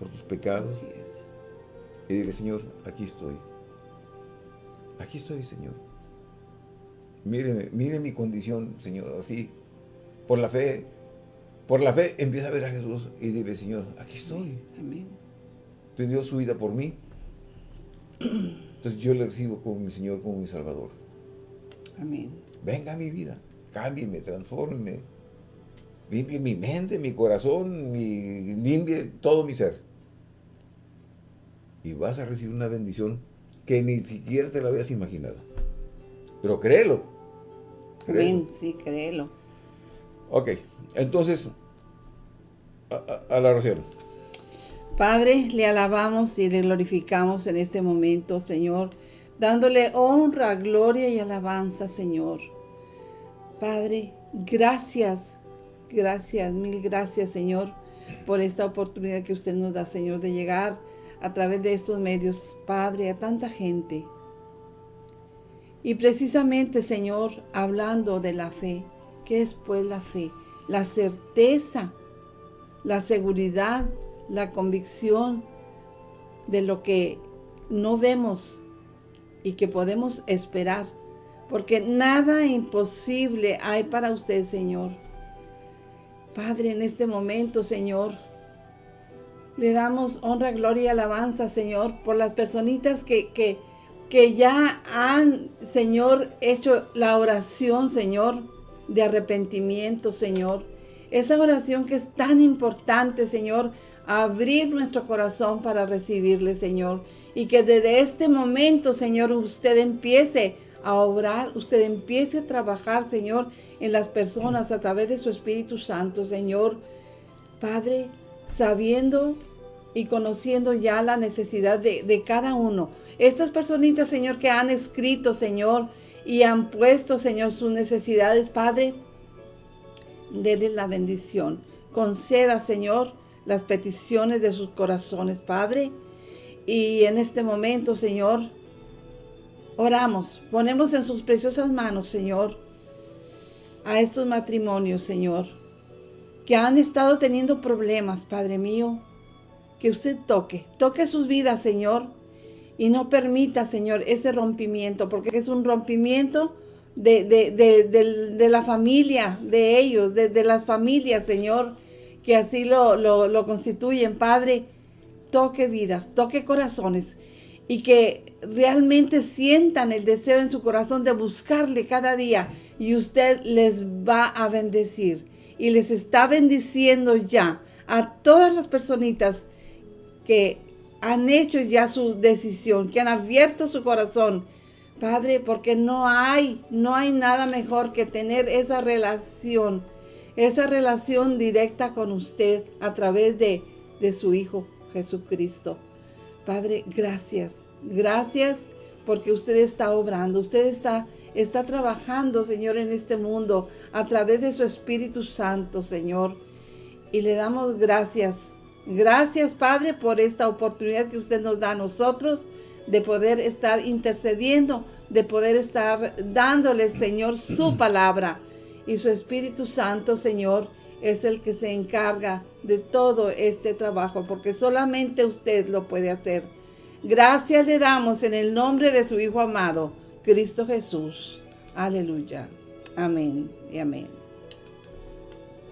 por tus pecados. Y dile, Señor, aquí estoy. Aquí estoy, Señor. Mire, mire mi condición, Señor, así. Por la fe, por la fe empieza a ver a Jesús y dile, Señor, aquí estoy. Amén. Usted dio su vida por mí. Entonces yo le recibo como mi Señor, como mi Salvador. Amén. Venga a mi vida, cámbieme, transfórmeme, limpie mi mente, mi corazón, limpie todo mi ser y vas a recibir una bendición que ni siquiera te la habías imaginado. Pero créelo. créelo. sí, créelo. Ok, entonces, a, la oración. Padre, le alabamos y le glorificamos en este momento, Señor, dándole honra, gloria y alabanza, Señor. Padre, gracias, gracias, mil gracias, Señor, por esta oportunidad que usted nos da, Señor, de llegar a través de estos medios, Padre, a tanta gente. Y precisamente, Señor, hablando de la fe, ¿qué es pues la fe? La certeza, la seguridad, la convicción de lo que no vemos y que podemos esperar, porque nada imposible hay para usted, Señor. Padre, en este momento, Señor, le damos honra, gloria y alabanza, Señor, por las personitas que, que, que ya han, Señor, hecho la oración, Señor, de arrepentimiento, Señor. Esa oración que es tan importante, Señor, abrir nuestro corazón para recibirle, Señor. Y que desde este momento, Señor, usted empiece a obrar, usted empiece a trabajar, Señor, en las personas a través de su Espíritu Santo, Señor. Padre, sabiendo y conociendo ya la necesidad de, cada uno. Estas personitas, Señor, que han escrito, Señor, y han puesto, Señor, sus necesidades, Padre, denle la bendición. Conceda, Señor, las peticiones de sus corazones, Padre. Y en este momento, Señor, oramos, ponemos en sus preciosas manos, Señor, a estos matrimonios, Señor, que han estado teniendo problemas, Padre mío, que usted toque, toque sus vidas, Señor, y no permita, Señor, ese rompimiento, porque es un rompimiento de, de, la familia, de ellos, de, las familias, Señor, que así lo, lo, lo constituyen, Padre, toque vidas, toque corazones, y que realmente sientan el deseo en su corazón de buscarle cada día, y usted les va a bendecir, y les está bendiciendo ya a todas las personitas que han hecho ya su decisión, que han abierto su corazón, Padre, porque no hay, no hay nada mejor que tener esa relación, esa relación directa con usted a través de, de su Hijo Jesucristo. Padre, gracias, gracias porque usted está obrando, usted está, está trabajando, Señor, en este mundo a través de su Espíritu Santo, Señor. Y le damos gracias Gracias, Padre, por esta oportunidad que usted nos da a nosotros de poder estar intercediendo, de poder estar dándole, Señor, su palabra. Y su Espíritu Santo, Señor, es el que se encarga de todo este trabajo, porque solamente usted lo puede hacer. Gracias le damos en el nombre de su Hijo amado, Cristo Jesús. Aleluya. Amén y amén.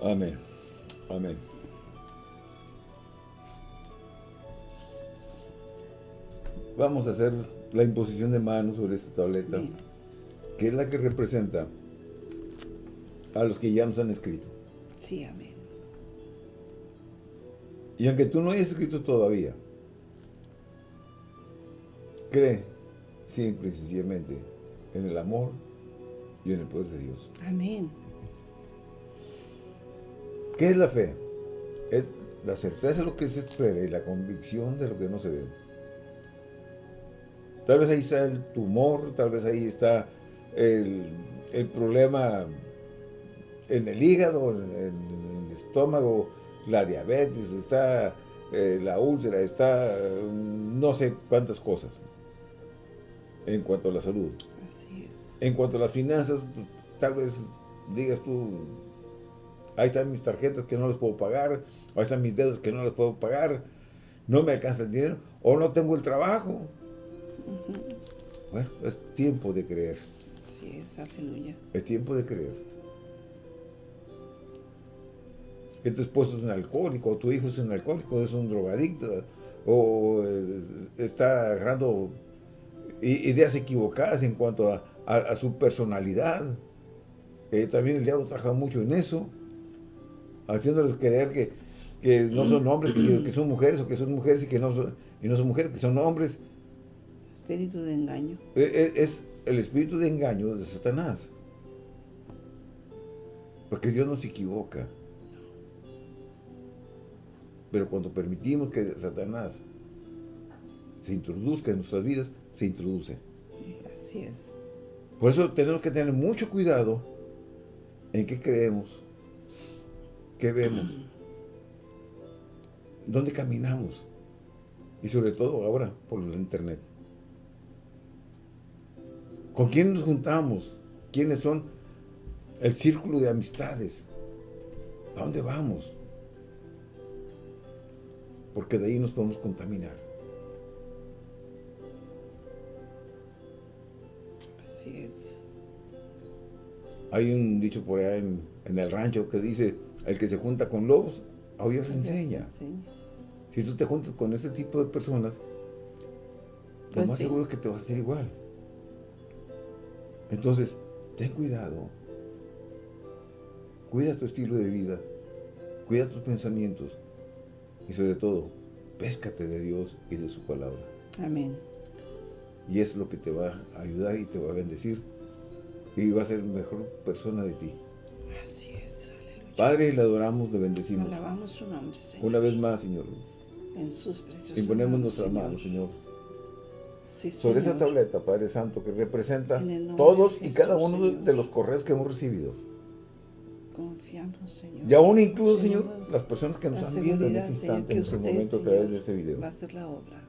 Amén. Amén. Vamos a hacer la imposición de manos sobre esta tableta, que es la que representa a los que ya nos han escrito. Sí, amén. Y aunque tú no hayas escrito todavía, cree siempre y sencillamente en el amor y en el poder de Dios. Amén. ¿Qué es la fe? Es la certeza de lo que se espera y la convicción de lo que no se ve. Tal vez ahí está el tumor, tal vez ahí está el, problema en el hígado, en, el estómago, la diabetes, está eh, la úlcera, está mm, no sé cuántas cosas en cuanto a la salud. Así es. En cuanto a las finanzas, pues, tal vez digas tú, ahí están mis tarjetas que no las puedo pagar, ahí están mis dedos que no las puedo pagar, no me alcanza el dinero, o no tengo el trabajo. Bueno, es tiempo de creer. Sí, es aleluya. Es tiempo de creer. Que tu esposo es un alcohólico, o tu hijo es un alcohólico, es un drogadicto, o está agarrando ideas equivocadas en cuanto a, su personalidad. Que también el diablo trabaja mucho en eso, haciéndoles creer que, no son hombres, que, son mujeres, o que son mujeres y que no son, y no son mujeres, que son hombres, espíritu de engaño. E, e, es el espíritu de engaño de Satanás. Porque Dios no se equivoca. Pero cuando permitimos que Satanás se introduzca en nuestras vidas, se introduce. Así es. Por eso tenemos que tener mucho cuidado en qué creemos, qué vemos, [CLEARS THROAT] dónde caminamos. Y sobre todo ahora por la internet. ¿Con quién nos juntamos? ¿Quiénes son el círculo de amistades? ¿A dónde vamos? porque de ahí nos podemos contaminar. Así es. Hay un dicho por allá en, el rancho que dice, el que se junta con lobos, a oír se enseña. Si tú te juntas con ese tipo de personas, lo pues más seguro es que te vas a hacer igual. Entonces, ten cuidado. Cuida tu estilo de vida. Cuida tus pensamientos y sobre todo, péscate de Dios y de su palabra. Amén. Y es lo que te va a ayudar y te va a bendecir. Y va a ser mejor persona de ti. Así es, aleluya. Padre, le adoramos, le bendecimos. Alabamos su nombre, Señor. Una vez más, Señor. En sus preciosos Imponemos nuestra mano, Señor. sobre esa tableta, Padre Santo, que representa todos y cada uno de los correos que hemos recibido. Confiamos, Señor. Y aún incluso, Señor, las personas que nos están viendo en este instante, en este momento, a través de este video. Va a ser la obra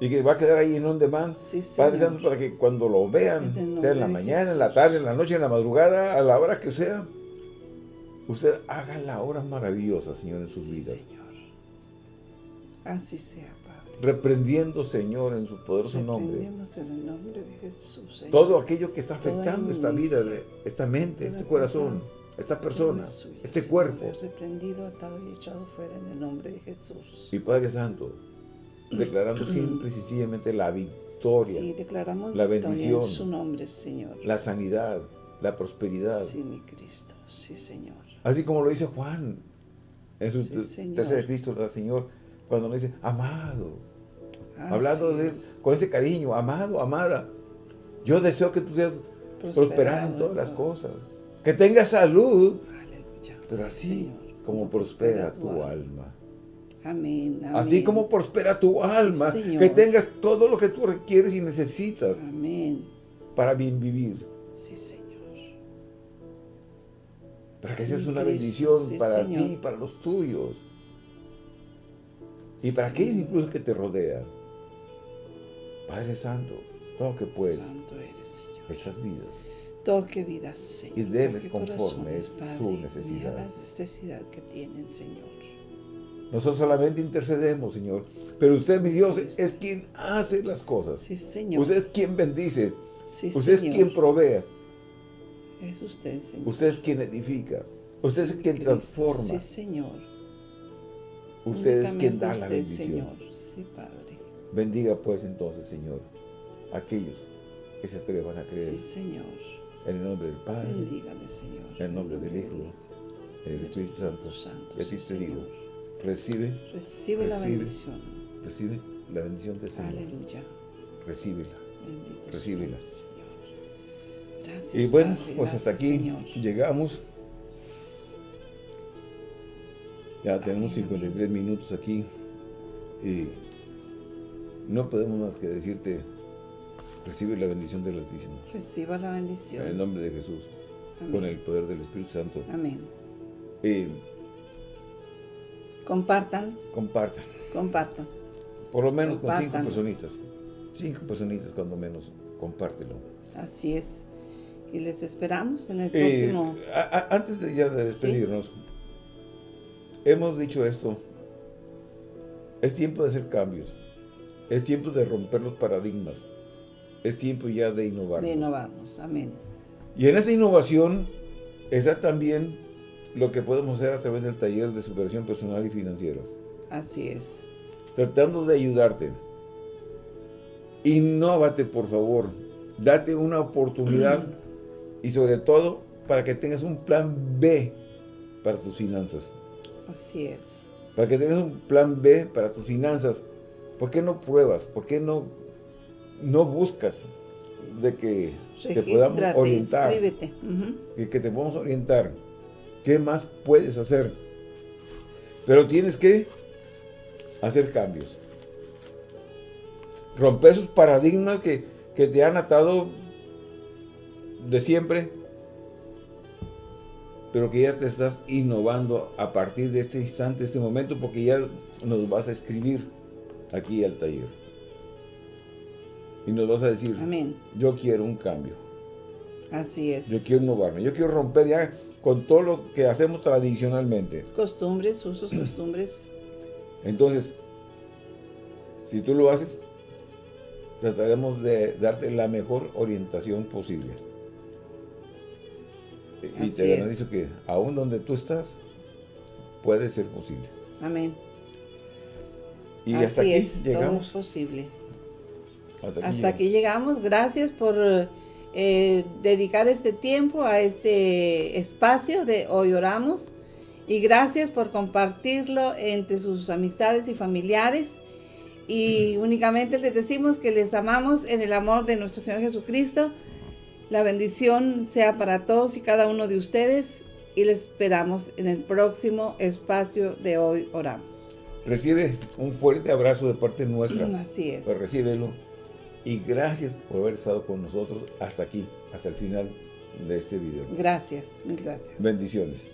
y que va a quedar ahí en un demand. Padre Santo, para que cuando lo vean, sea en la mañana, en la tarde, en la noche, en la madrugada, a la hora que sea, usted haga la obra maravillosa, Señor, en sus vidas. Señor. Así sea, Padre. Reprendiendo, Señor, en su poderoso nombre. en el nombre de Jesús, Señor. Todo aquello que está afectando esta vida, esta mente, este corazón, esta persona, este cuerpo. reprendido, atado y echado fuera en el nombre de Jesús. Y Padre Santo, declarando [CLEARS THROAT] simple y sencillamente la victoria. Sí, declaramos la bendición, en su nombre, Señor. La sanidad, la prosperidad. Sí, mi Cristo, sí, Señor. Así como lo dice Juan en su tercer epístola, Señor, cuando nos dice, amado, hablando de, con ese cariño, amado, amada, yo deseo que tú seas prosperado en todas las cosas, que tengas salud, Aleluya. pero así como prospera tu alma. Amén, Así como prospera tu alma, que tengas todo lo que tú requieres y necesitas. Amén. Para bien vivir. Sí, Señor. Para que seas una bendición para ti y para los tuyos. Y para aquellos incluso que te rodean. Padre Santo, todo que puedes. Santo eres, Señor. Estas vidas. Toque vidas, Señor. Y debes conforme es su necesidad. la necesidad que tienen, Señor. Nosotros solamente intercedemos, Señor. Pero usted, mi Dios, es quien hace las cosas. Sí, Señor. Usted es quien bendice. Sí, usted es quien provee. Es usted, Señor. Usted es quien edifica. Usted es quien transforma. Sí, Señor. Usted es quien da la bendición. Señor. Sí, Padre. Bendiga pues entonces, Señor, aquellos que se atrevan a creer. Sí, Señor. En el nombre del Padre. Bendígale, Señor. En el nombre del Hijo. En el Espíritu Santo. Santo y así te digo Recibe. Recibe, la bendición. Recibe la bendición del Señor. Aleluya. Recíbela. Bendito Recíbela. Señor. Gracias, Y bueno, pues hasta aquí llegamos. Ya tenemos 53 minutos aquí. Y no podemos más que decirte, recibe la bendición del Altísimo. Reciba la bendición. En el nombre de Jesús. Con el poder del Espíritu Santo. Amén. Y Compartan. Compartan. Compartan. Por lo menos con cinco personitas. Cinco personitas cuando menos. Compártelo. Así es. Y les esperamos en el eh, próximo... antes de ya de despedirnos, hemos dicho esto. Es tiempo de hacer cambios. Es tiempo de romper los paradigmas. Es tiempo ya de innovar. De innovarnos. Amén. Y en esa innovación está también lo que podemos hacer a través del taller de superación personal y financiero. Así es. Tratando de ayudarte. Innovate, por favor. Date una oportunidad y sobre todo para que tengas un plan B para tus finanzas. Así es. Para que tengas un plan B para tus finanzas. ¿Por qué no pruebas? ¿Por qué no, no buscas de que te podamos orientar? Inscríbete. que te podamos orientar ¿Qué más puedes hacer? Pero tienes que hacer cambios. Romper esos paradigmas que, te han atado de siempre, pero que ya te estás innovando a partir de este instante, este momento, porque ya nos vas a escribir aquí al taller. Y nos vas a decir, Amén. yo quiero un cambio. Así es. Yo quiero innovarme, yo quiero romper ya con todo lo que hacemos tradicionalmente. Costumbres, usos, costumbres. [CLEARS THROAT] Entonces, si tú lo haces, trataremos de darte la mejor orientación posible. y te garantizo que aún donde tú estás, puede ser posible. Amén. Y hasta aquí llegamos. Todo es posible. Hasta aquí, llegamos. Gracias por eh, dedicar este tiempo a este espacio de Hoy Oramos. Y gracias por compartirlo entre sus amistades y familiares. Y únicamente les decimos que les amamos en el amor de nuestro Señor Jesucristo. La bendición sea para todos y cada uno de ustedes y les esperamos en el próximo espacio de Hoy Oramos. Recibe un fuerte abrazo de parte nuestra. Así es. Pues recíbelo. Y gracias por haber estado con nosotros hasta aquí, hasta el final de este video. Gracias, mil gracias. Bendiciones.